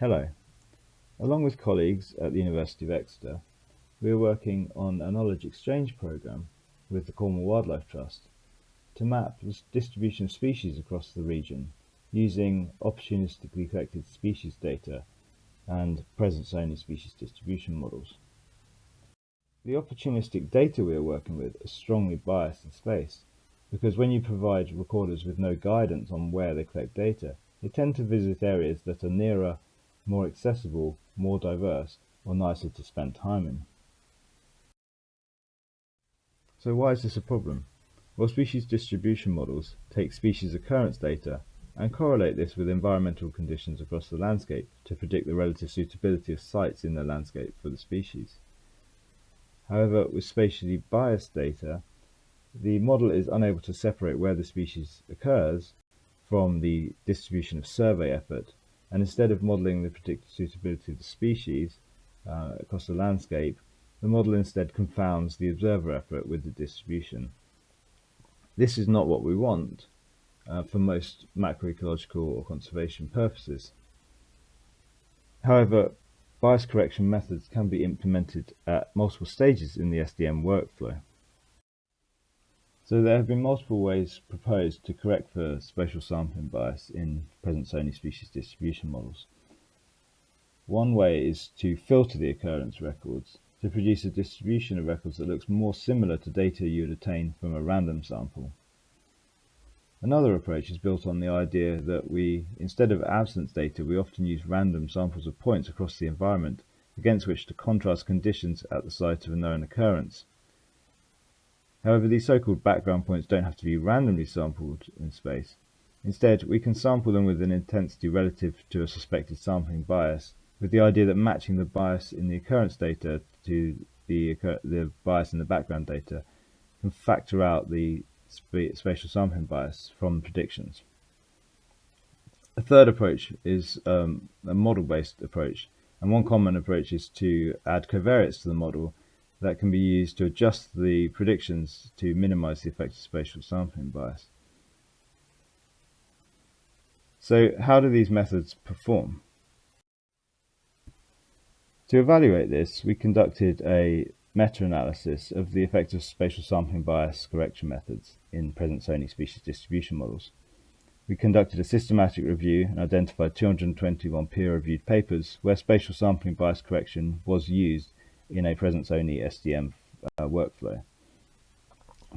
Hello. Along with colleagues at the University of Exeter, we are working on a knowledge exchange program with the Cornwall Wildlife Trust to map the distribution of species across the region using opportunistically collected species data and presence-only species distribution models. The opportunistic data we are working with is strongly biased in space because when you provide recorders with no guidance on where they collect data, they tend to visit areas that are nearer, more accessible, more diverse, or nicer to spend time in. So why is this a problem? Well, species distribution models take species occurrence data and correlate this with environmental conditions across the landscape to predict the relative suitability of sites in the landscape for the species. However, with spatially biased data, the model is unable to separate where the species occurs from the distribution of survey effort, and instead of modeling the predicted suitability of the species uh, across the landscape, the model instead confounds the observer effort with the distribution. This is not what we want uh, for most macroecological or conservation purposes. However, bias correction methods can be implemented at multiple stages in the SDM workflow. So there have been multiple ways proposed to correct for spatial sampling bias in presence-only species distribution models. One way is to filter the occurrence records to produce a distribution of records that looks more similar to data you would obtain from a random sample. Another approach is built on the idea that we, instead of absence data, we often use random samples of points across the environment against which to contrast conditions at the site of a known occurrence. However, these so-called background points don't have to be randomly sampled in space. Instead, we can sample them with an intensity relative to a suspected sampling bias, with the idea that matching the bias in the occurrence data to the, the bias in the background data can factor out the spatial sampling bias from predictions. A third approach is um, a model-based approach, and one common approach is to add covariates to the model that can be used to adjust the predictions to minimize the effect of spatial sampling bias. So how do these methods perform? To evaluate this, we conducted a meta-analysis of the effect of spatial sampling bias correction methods in presence-only species distribution models. We conducted a systematic review and identified 221 peer-reviewed papers where spatial sampling bias correction was used in a presence-only SDM uh, workflow.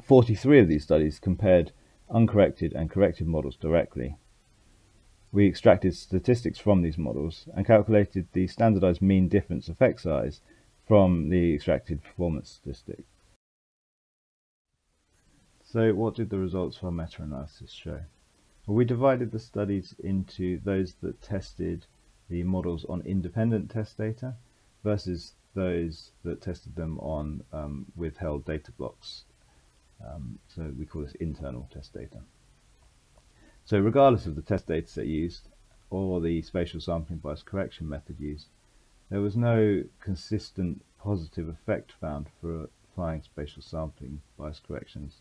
43 of these studies compared uncorrected and corrected models directly. We extracted statistics from these models and calculated the standardized mean difference effect size from the extracted performance statistic. So what did the results of our meta-analysis show? Well, we divided the studies into those that tested the models on independent test data versus those that tested them on um, withheld data blocks. Um, so we call this internal test data. So regardless of the test data set used or the spatial sampling bias correction method used, there was no consistent positive effect found for applying spatial sampling bias corrections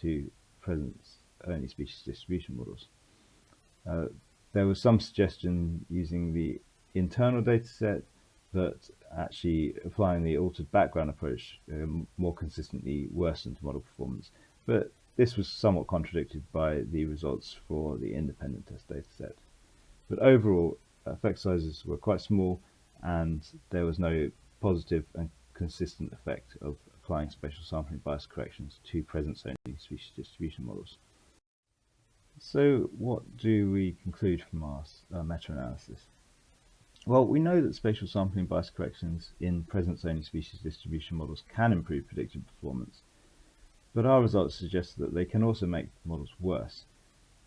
to presence-only species distribution models. Uh, there was some suggestion using the internal data set that actually applying the altered background approach uh, more consistently worsened model performance, but this was somewhat contradicted by the results for the independent test data set. But overall, effect sizes were quite small and there was no positive and consistent effect of applying spatial sampling bias corrections to presence-only species distribution models. So what do we conclude from our uh, meta-analysis? Well, we know that spatial sampling bias corrections in presence-only species distribution models can improve predictive performance, but our results suggest that they can also make models worse.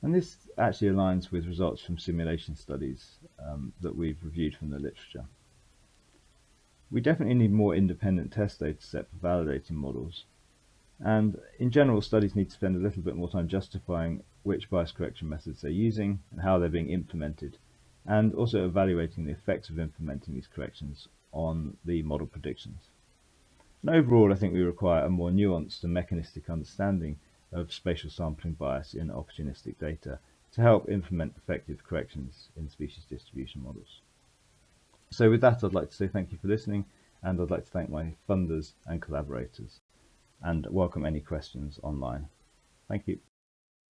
And this actually aligns with results from simulation studies um, that we've reviewed from the literature. We definitely need more independent test data set for validating models. And in general, studies need to spend a little bit more time justifying which bias correction methods they're using and how they're being implemented, and also evaluating the effects of implementing these corrections on the model predictions. And overall, I think we require a more nuanced and mechanistic understanding of spatial sampling bias in opportunistic data to help implement effective corrections in species distribution models. So with that, I'd like to say thank you for listening, and I'd like to thank my funders and collaborators, and welcome any questions online. Thank you.